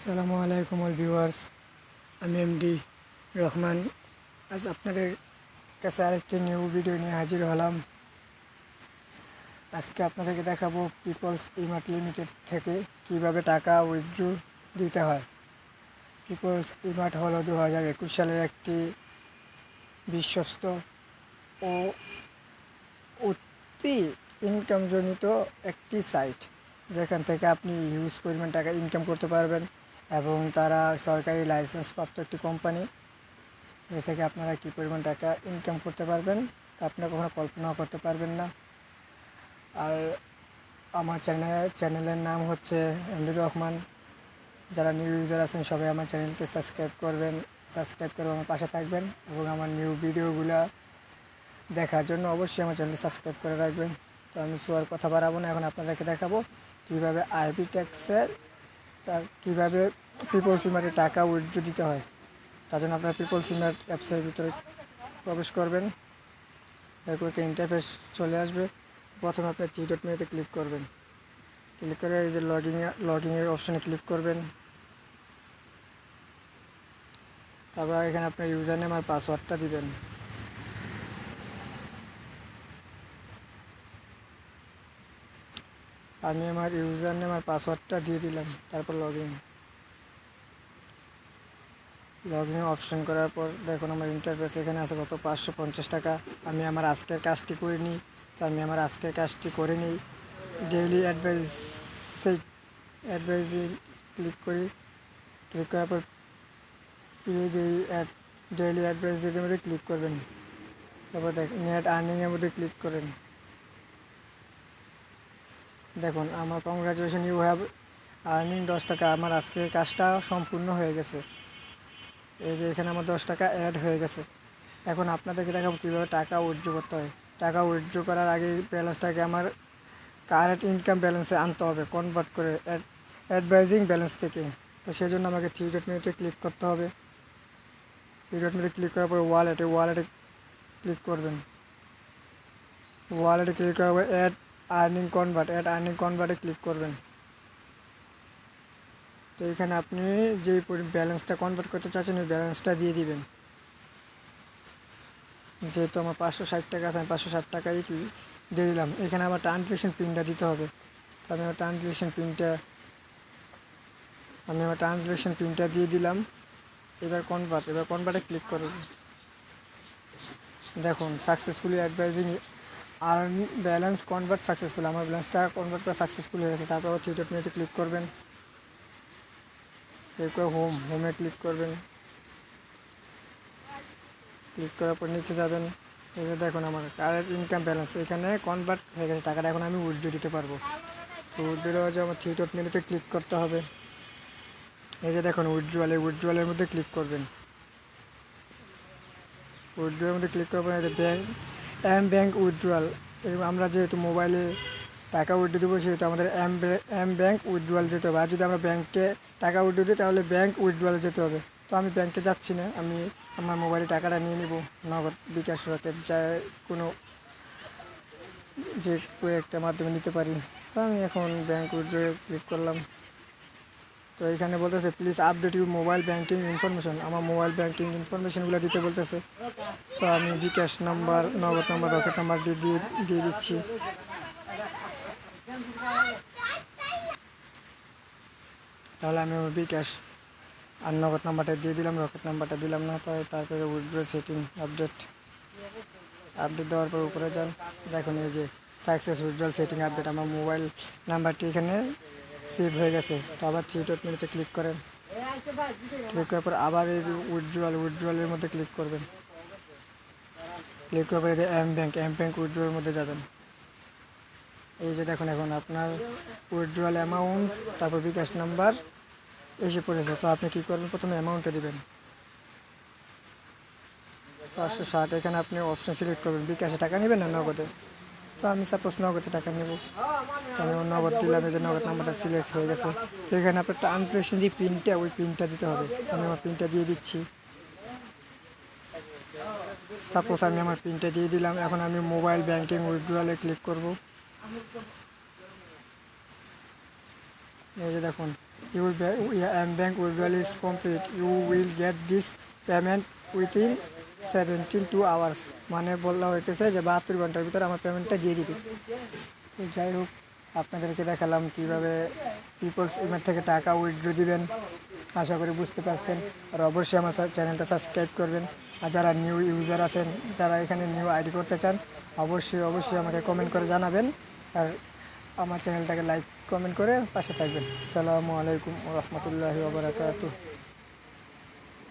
আসসালামু আলাইকুম all viewers, আমি এমডি রহমান। আজ আপনাদের কাছে আরেকটি নিউ ভিডিও নিয়ে হাজির হলাম। আজকে আপনাদেরকে দেখাবো পিপলস ইমার্ট লিমিটেড থেকে কীভাবে টাকা উইথড্র দিতে হয়। পিপলস ইমার্ট হলো দু হাজার একুশ সালের একটি বিশ্বস্ত ও অতি ইনকামজনিত একটি সাইট যেখান থেকে আপনি হিউজ পরিমাণ টাকা ইনকাম করতে পারবেন। এবং তারা সরকারি লাইসেন্স প্রাপ্ত একটি কোম্পানি। এ থেকে আপনারা কী পরিমাণ টাকা ইনকাম করতে পারবেন তা আপনারা কখনো কল্পনাও করতে পারবেন না। আর আমার চ্যানেল চ্যানেলের নাম হচ্ছে এমডি রহমান। যারা নিউ ইউজার আছেন, সবাই আমার চ্যানেলটি সাবস্ক্রাইব করবেন। সাবস্ক্রাইব করে আমার পাশে থাকবেন এবং আমার নিউ ভিডিওগুলো দেখার জন্য অবশ্যই আমার চ্যানেলটি সাবস্ক্রাইব করে রাখবেন। তো আমি শোয়ার কথা বাড়াবো না, এখন আপনাদেরকে দেখাবো কীভাবে আরবি ট্যাক্সের তার কীভাবে পিপল সিমার্টে টাকা উইথড্র দিতে হয়? তার জন্য আপনার পিপল সিমার্ট অ্যাপসের ভিতরে প্রবেশ করবেন। এরপর একটা ইন্টারফেস চলে আসবে। প্রথমে আপনি থ্রি ডট ক্লিক করবেন। ক্লিক করে এই যে লগিং লগিংয়ের অপশানে ক্লিক করবেন। তারপর এখানে আপনার ইউজার নেম আর পাসওয়ার্ডটা দিবেন। আমি আমার ইউজার নেম আর পাসওয়ার্ডটা দিয়ে দিলাম, তারপর log in log in option করার পর দেখুন আমার ইন্টারফেস এখানে আছে কত, পাঁচশো পঞ্চাশ টাকা। আমি আমার আজকের কাজটি করে নিই তো আমি আমার আজকের কাজটি করে নিই। ডেইলি অ্যাডভাইস অ্যাডভাইসে ক্লিক করি। ক্লিক করার পর ডেইলি অ্যাডভাইসের মধ্যে ক্লিক করবেন। তারপর দেখ নেট আর্নিংয়ের মধ্যে ক্লিক করেন। দেখুন, আমার কংগ্রাচুলেশন ইউ হ্যাভ আর্নিং দশ টাকা। আমার আজকের কাজটা সম্পূর্ণ হয়ে গেছে। এই যে এখানে আমার দশ টাকা অ্যাড হয়ে গেছে। এখন আপনাদেরকে দেখাবো কীভাবে টাকা উইথড্র করতে হয়। টাকা উইথড্র করার আগে ব্যালেন্সটাকে আমার কারেন্ট ইনকাম ব্যালেন্সে আনতে হবে কনভার্ট করে অ্যাডভাইজিং ব্যালেন্স থেকে। তো সেই জন্য আমাকে থ্রি ডট মিনিটে ক্লিক করতে হবে। থ্রি ডট মিনিটে ক্লিক করার পরে ওয়ালেটে ওয়ালেটে ক্লিক করবেন। ওয়ালেটে ক্লিক করার পর ad earning convert ad earning কনভার্টে click করবেন। তো এখানে আপনি যে ব্যালেন্সটা কনভার্ট করতে চাচ্ছেন, ওই ব্যালেন্সটা দিয়ে দিবেন। যেহেতু আমার পাঁচশো ষাট টাকা আছে, আমি পাঁচশো ষাট টাকাই দিয়ে দিলাম। এখানে আমার ট্রানজেকশন পিনটা দিতে হবে। তো আমি আমার ট্রানজেকশন পিনটা আমি আমার ট্রানজেকশন পিনটা দিয়ে দিলাম। এবার কনভার্ট এবার কনভার্টে ক্লিক করব দেখুন সাকসেসফুলি অ্যাডভাইজিং আর ব্যালেন্স কনভার্ট সাকসেসফুল আমার ব্যালেন্সটা কনভার্ট করা সাকসেসফুল হয়ে গেছে। তারপর থ্রি ডট মেনুতে ক্লিক করবেন। এরপর হোম হোমে ক্লিক করবেন। ক্লিক করার পর নিচে যাবেন। এই যে দেখুন আমার কারেন্ট ইনকাম ব্যালেন্স এখানে কনভার্ট হয়ে গেছে টাকাটা। এখন আমি উইথড্র দিতে পারব। তো উইথড্র দেওয়ার জন্য আমার থ্রি ডট মেনুতে ক্লিক করতে হবে। এই যে দেখুন উইথড্রয়াল এই উইথড্রয়ালের মধ্যে ক্লিক করবেন। উইথড্রয়ালের মধ্যে ক্লিক করবেন এই যে ব্যাঙ্ক এম ব্যাঙ্ক উইথড্রয়াল আমরা যেহেতু মোবাইলে টাকা উইথড্র দেবো, সেহেতু আমাদের এম এম ব্যাঙ্ক উইথড্রয়াল যেতে হবে। আর যদি আমরা ব্যাঙ্কে টাকা উইথড্র দিই, তাহলে ব্যাঙ্ক উইথড্রয়াল যেতে হবে। তো আমি ব্যাঙ্কে যাচ্ছি না, আমি আমার মোবাইলে টাকাটা নিয়ে নিব। নগদ, বিকাশ রকেট, যা কোনো যে একটা মাধ্যমে নিতে পারি। তো আমি এখন ব্যাঙ্ক উইথড্র ক্লিক করলাম। তো এখানে বলতেছে please update you mobile banking information আমার মোবাইল ব্যাঙ্কিং ইনফরমেশনগুলো দিতে বলতেছে। তো আমি bKash number, Nagad number, Rocket number দিয়ে দিয়ে দিচ্ছি। তাহলে আমি আমার বিকাশ আর নগদ নাম্বারটা দিয়ে দিলাম, রকেট নাম্বারটা দিলাম না, তাই তারপরে উইথড্র সেটিং আপডেট আপডেট দেওয়ার পর উপরে যান। দেখুন এই যে সাকসেস উইথড্রল সেটিং আপডেট আমার মোবাইল নাম্বারটি এখানে সেভ হয়ে গেছে। তো আবার থ্রি ডট মেনুতে ক্লিক করেন। ক্লিক করার পর আবার এই উইথড্রয়াল উইথড্রয়ালের মধ্যে ক্লিক করবেন। ক্লিক করার পর এম ব্যাঙ্ক এম ব্যাঙ্ক উইথড্রয়ালের মধ্যে যাবেন। এই যে দেখুন এখন আপনার উইথড্রয়াল অ্যামাউন্ট তারপর বিকাশ নাম্বার এসে পড়েছে। তো আপনি কী করবেন? প্রথমে অ্যামাউন্টটা দেবেন। পাঁচশো ষাট, এখানে আপনি অপশান সিলেক্ট করবেন। বিকাশে টাকা নেবেন না নগদে? তো আমি সাপোজ নগদে টাকা নেব। আমি নগদ দিলাম এই যে নগদ নাম্বারটা সিলেক্ট হয়ে গেছে। তো এখানে আপনার ট্রান্সলেশন যে পিনটা ওই পিনটা দিতে হবে। আমি আমার পিনটা দিয়ে দিচ্ছি। সাপোজ আমি আমার পিনটা দিয়ে দিলাম এখন আমি মোবাইল ব্যাঙ্কিং উইথড্রয়ালে ক্লিক করব। এই যে দেখুন your ba- um, bank withdrawal is complete. You will get this payment within seventeen two hours মানে বলা হইতেছে যে বাহাত্তর ঘণ্টার ভিতরে আমার পেমেন্টটা দিয়ে দিবে। তো যাই হোক, আপনাদেরকে দেখালাম কীভাবে পিপলস ইমের থেকে টাকা উইথড্র দিবেন। আশা করি বুঝতে পারছেন। আর অবশ্যই আমার চ্যানেলটা সাবস্ক্রাইব করবেন। আর যারা নিউ ইউজার আছেন, যারা এখানে নিউ আইডি করতে চান, অবশ্যই অবশ্যই আমাকে কমেন্ট করে জানাবেন। আর আমার চ্যানেলটাকে লাইক কমেন্ট করে পাশে থাকবেন। আসসালামু আলাইকুম রহমতুল্লাহি